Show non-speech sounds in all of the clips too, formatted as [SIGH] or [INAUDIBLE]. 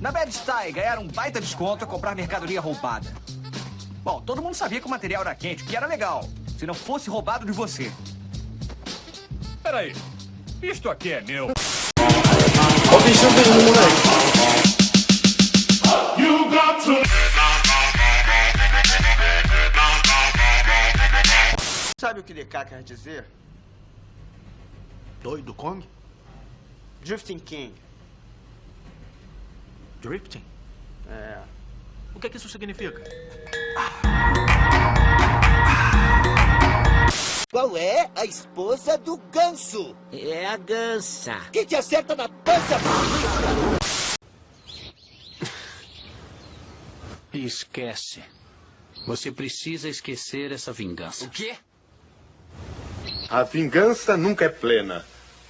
Na Bad Style, ganhar um baita desconto é comprar mercadoria roubada. Bom, todo mundo sabia que o material era quente, que era legal. Se não fosse roubado de você. Peraí, isto aqui é meu. Ó o bicho vindo, moleque. Sabe o que DK quer dizer? Doido Kong? Drifting King. Drifting? É. O que é que isso significa? Qual é a esposa do ganso? É a gansa. Que te acerta na pança. Esquece. Você precisa esquecer essa vingança. O quê? A vingança nunca é plena.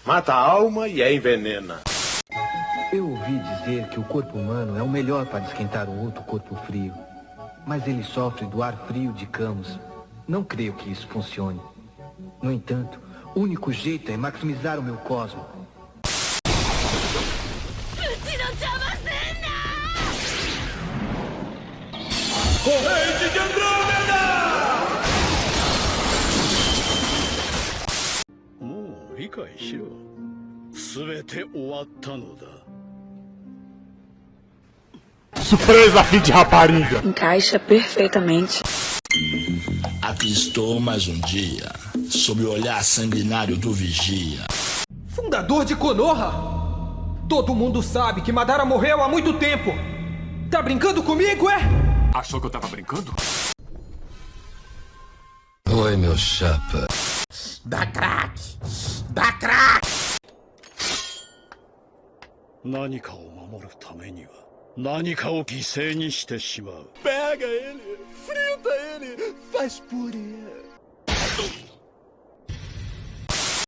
Mata a alma e a envenena. Eu ouvi dizer que o corpo humano é o melhor para esquentar um outro corpo frio. Mas ele sofre do ar frio de Camus. Não creio que isso funcione. No entanto, o único jeito é maximizar o meu cosmo. Corrente de Andrômeda! もう理解しろ全て終わったのだ Surpresa, filho de rapariga! Encaixa perfeitamente. Aqui estou mais um dia, sob o olhar sanguinário do vigia. Fundador de Konoha? Todo mundo sabe que Madara morreu há muito tempo. Tá brincando comigo, é? Achou que eu tava brincando? Oi, meu chapa. Dá crack. Dá crack. 何かを守るためには 何かを犠牲にしてしまう Pega ele. Frita ele. Faz purê.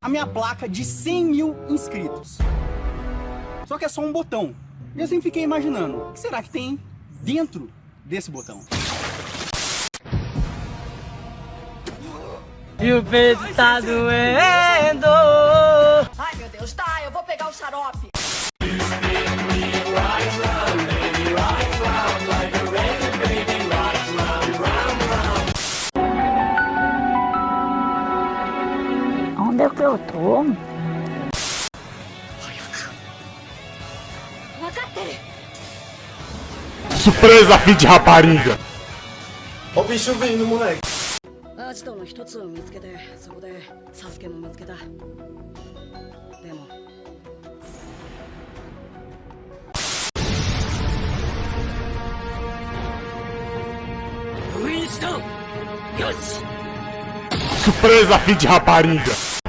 A minha placa de 100 mil inscritos. Só que é só um botão. E eu sempre fiquei imaginando, o que será que tem dentro desse botão? E o peito tá doendo. Ai, meu Deus, tá, eu vou pegar o xarope. que eu tô? Surpresa, filho de rapariga! Ó o bicho vindo, moleque. アジトの一つを見つけてそこでサスケも見つけたでも Surpresa, filho de rapariga!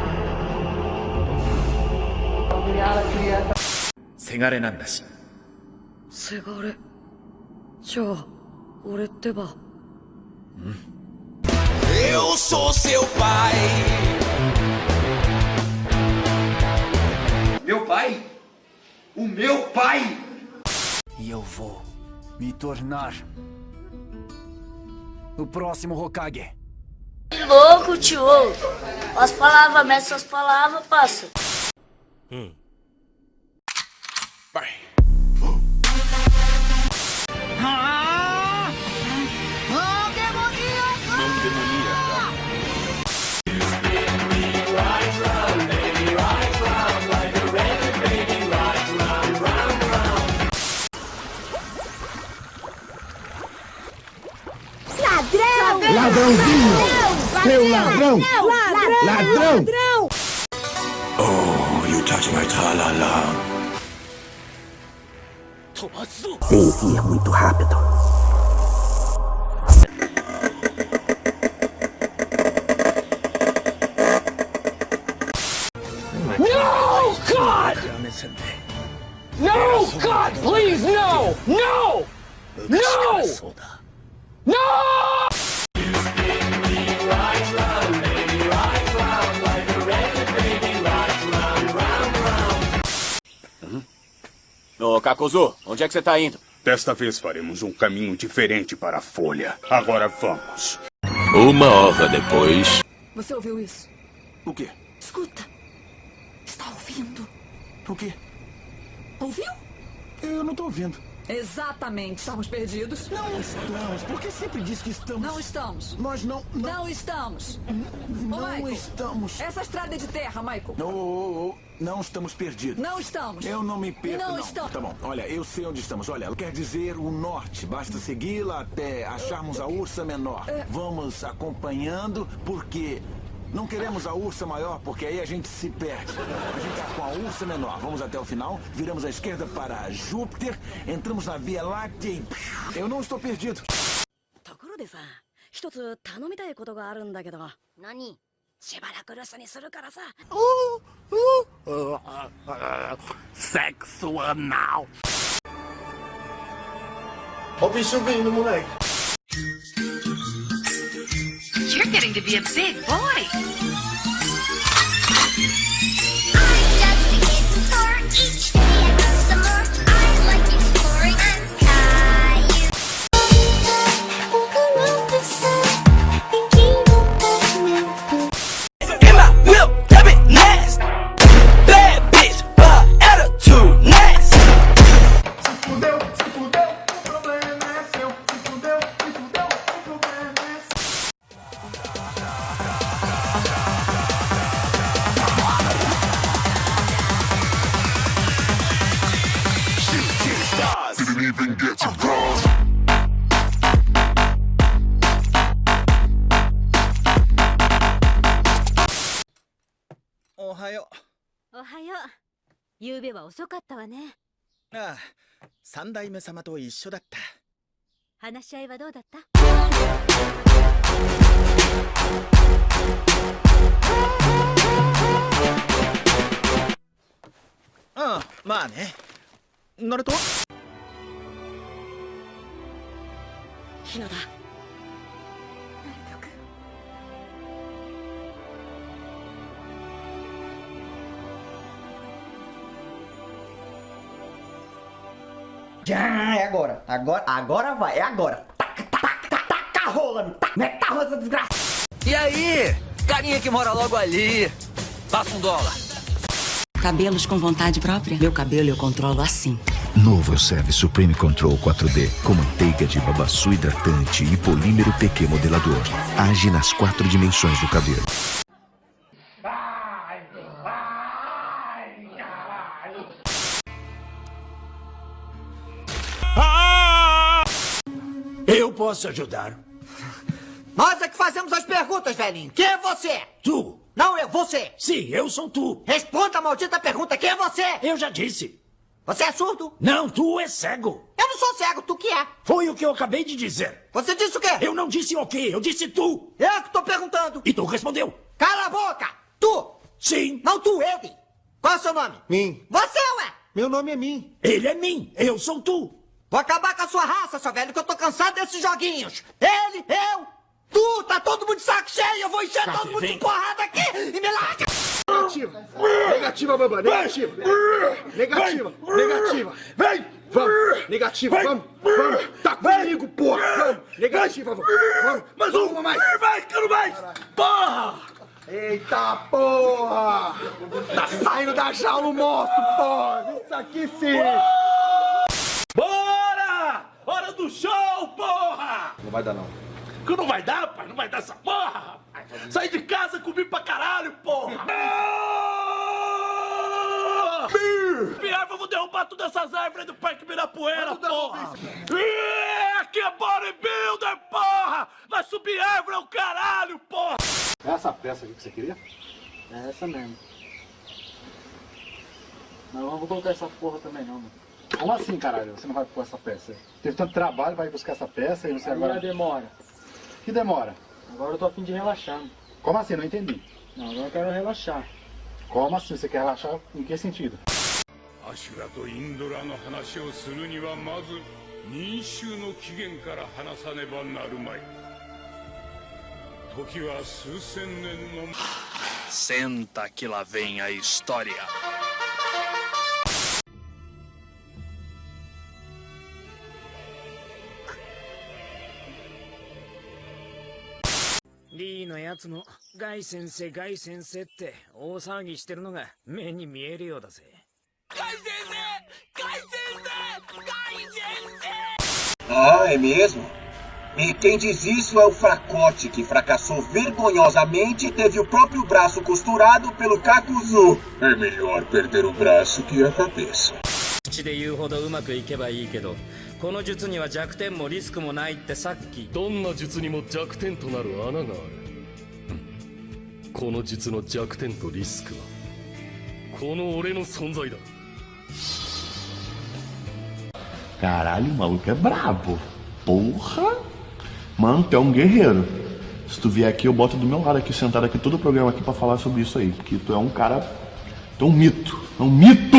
せがれなんだし。せがれじゃあ俺ってば Eu sou seu pai. Meu pai? O meu pai? E eu vou me tornar o próximo Hokage. Louco, tio. As palavras, mete suas palavras, passa. Hum. Ladrão! Ladrão! Oh, you touch my tralala. Tem ir muito rápido. No, God! No, God, please, no! No! No! No! 'Ô, Kakuzu, onde é que você tá indo? Desta vez faremos um caminho diferente para a Folha. Agora vamos. Uma hora depois. Você ouviu isso? O quê? Escuta. Está ouvindo? O quê? Ouviu? Eu não tô ouvindo. Exatamente. Estamos perdidos? Não estamos. Por que sempre diz que estamos? Não estamos. Nós não... Não, Não estamos. não Ô, Michael, estamos. Essa estrada é de terra, Michael. Oh, oh, oh, Não estamos perdidos. Não estamos. Eu não me perco, Não não. estamos. Tá bom, olha, eu sei onde estamos. Olha, quer dizer o norte. Basta segui-la até acharmos a ursa menor. É. Vamos acompanhando, porque não queremos a ursa maior, porque aí a gente se perde. A gente tá com a ursa menor. Vamos até o final, viramos à esquerda para Júpiter, entramos na Via Láctea e... Eu não estou perdido. ところでさ一つ頼みたいことがあるんだけど何しばらく留守にするからさ Sexo anal. Ó o bicho vindo, moleque. You're getting to be a big boy. I'm はよおはよう。夕べは遅かったわね。う。ああ、三代目様と一緒だった。話し合いはどうだった？うん、まあね。ナルトヒナだ「Já, é agora. Agora, agora vai, é agora. Taca, taca, taca, taca rola. Taca, meta a rola, essa desgraça. E aí? Carinha que mora logo ali. Passa um dólar. Cabelos com vontade própria? Meu cabelo eu controlo assim. Novo Elseve Supreme Control 4D, com manteiga de babaçu hidratante e polímero PQ modelador. Age nas quatro dimensões do cabelo. Posso ajudar. Nós é que fazemos as perguntas, velhinho. Quem é você? Tu. Não, eu, você. Sim, eu sou tu. Responda a maldita pergunta. Quem é você? Eu já disse. Você é surdo? Não, tu é cego. Eu não sou cego, tu que é. Foi o que eu acabei de dizer. Você disse o quê? Eu não disse o quê, eu disse tu. Eu que tô perguntando. E tu respondeu. Cala a boca. Tu. Sim. Não tu, ele. Qual é o seu nome? Mim. Você, ué. Meu nome é Mim. Ele é mim, eu sou tu. Vou acabar com a sua raça, seu velho, que eu tô cansado desses joguinhos. Ele, eu, tu, tá todo mundo de saco cheio. Eu vou encher todo mundo de porrada aqui e me larga. Negativa. Negativa, Bamba. Negativa. Negativa. Negativa. Vem. Vamos. Negativa. Vamos. Vamos. Tá comigo, porra. Vamos. Negativa. Vamos. Vamos. Mais um. Uma mais. Vai, quero mais. Porra. Eita porra! Tá saindo da jaula o monstro, porra! Isso aqui sim! Hora do show, porra! Não vai dar não. Que não vai dar, pai? Não vai dar essa porra, rapaz. Saí de casa, comi pra caralho, porra! [LAUGHS] Pior, vamos derrubar todas essas árvores do Parque Mirapuera, porra! Ih, Aqui é bodybuilder, porra! Vai subir árvore ao caralho, porra! É essa peça aqui que você queria? É essa mesmo. Não, eu não vou colocar essa porra também não, mano. Como assim, caralho? Você não vai pôr essa peça? Teve tanto trabalho, vai buscar essa peça e você Agora agora... demora. Que demora? Agora eu tô a fim de relaxar. mano. Como assim? Não entendi. Não, agora eu quero relaxar. Como assim? Você quer relaxar em que sentido? アシュラとインドラの話をするにはまず民衆の起源から話さねばなるまい時は数千年の Senta que lá vem a história. D のやつもガイ先生ガイ先生って大騒ぎしてるのが目に見えるようだぜガイ先生ガイ先生ガイ先 Ah, é mesmo? E quem diz isso é o fracote que fracassou vergonhosamente e teve o próprio braço costurado pelo Kakuzu. É melhor perder o braço que a cabeça. 口で言うほどうまくいけばいいけどこの術には弱点もリスクもないってさっきどんな術にも弱点となる穴があるうんこの術の弱点とリスクはこの俺の存在だ Caralho, o maluco é brabo. Porra! Mano, tu é um guerreiro. Se tu vier aqui, eu boto do meu lado aqui, sentado aqui, todo o programa aqui pra falar sobre isso aí. Porque tu é um cara. Tu é um mito. É um mito!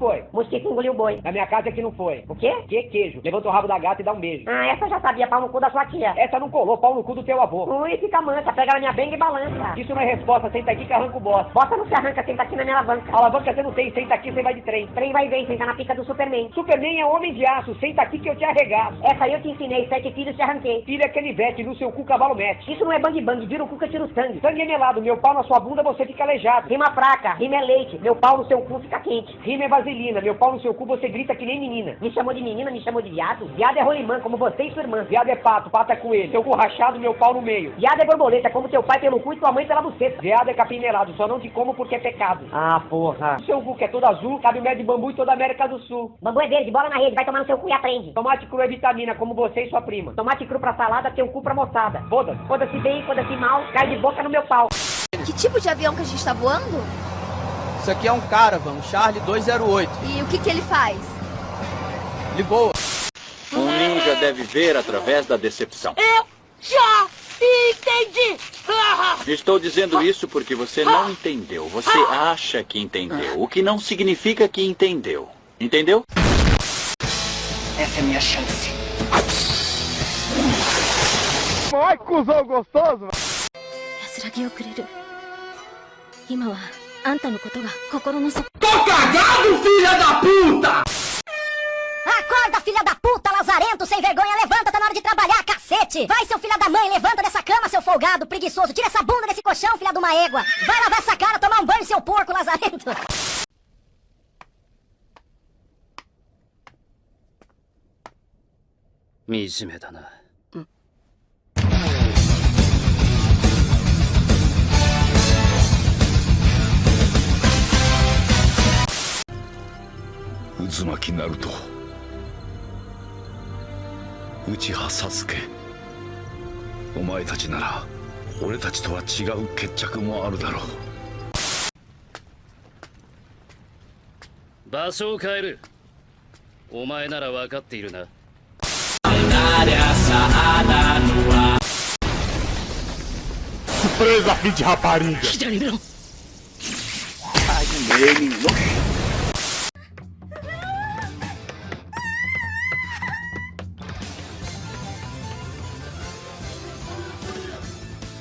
Foi? Mosquito engoliu o boi. Na minha casa é que não foi. O quê? Que queijo. Levanta o rabo da gata e dá um beijo. Ah, essa eu já sabia, pau no cu da sua tia. Essa não colou, pau no cu do teu avô. Ui, fica mansa, pega na minha benga e balança. Isso não é resposta, senta aqui que arranca o boss. Bota não se arranca, senta aqui na minha alavanca. Alavanca você não tem, senta aqui você vai de trem. Trem vai bem, senta na pica do Superman. Superman é homem de aço, senta aqui que eu te arregaço. Essa eu te ensinei, sete filhos te arranquei. Filha é canivete, no seu cu cavalo mete. Isso não é bang bang, vira o cu que eu tiro sangue. Sangue é melado, meu pau na sua bunda você fica aleijado. Rima fraca, rima é leite, meu pau no seu cu fica quente. Rima é vaselina, meu pau no seu cu você grita que nem menina. Me chamou de menina, me chamou de viado. Viado é rolimã, como você e sua irmã. Viado é pato, pato é coelho. Seu cu rachado, meu pau no meio. Viado é borboleta, como teu pai pelo cu e tua mãe pela buceta. Viado é capim melado, só não te como porque é pecado. Ah, porra. O seu cu que é todo azul, cabe o mel de bambu em toda a América do Sul. Bambu é verde, bola na rede, vai tomar no seu cu e aprende. Tomate cru é vitamina, como você e sua prima. Tomate cru pra salada, teu cu pra moçada. Foda-se. Foda-se bem, foda-se mal, cai de boca no meu pau. Que tipo de avião que a gente tá voando? Isso aqui é um Caravan, um Charlie 208. E o que que ele faz? Ele voa. Um ninja deve ver através da decepção. Eu já entendi! Estou dizendo isso porque você não entendeu. Você acha que entendeu, o que não significa que entendeu. Entendeu? Essa é a minha chance. Ai, cuzão gostoso! 安らぎをくれる今は あんたのことが心の底 Tô cagado, filha da puta! Acorda, filha da puta, lazarento, sem vergonha, levanta, tá na hora de trabalhar, cacete! Vai, seu filho da mãe, levanta dessa cama, seu folgado, preguiçoso, tira essa bunda desse colchão, filha de uma égua! Vai lavar essa cara, tomar um banho, seu porco, lazarento! 惨めだ 渦巻きナルト内葉サスケお前たちなら俺たちとは違う決着もあるだろう場所を変える。お前なら分かっているな。Surpresa, filho de rapariga! Ai,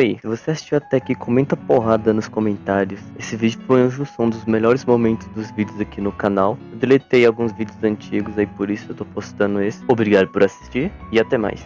Oi, se você assistiu até aqui, comenta porrada nos comentários. Esse vídeo foi uma junção dos melhores momentos dos vídeos aqui no canal. Eu deletei alguns vídeos antigos aí, por isso eu tô postando esse. Obrigado por assistir e até mais.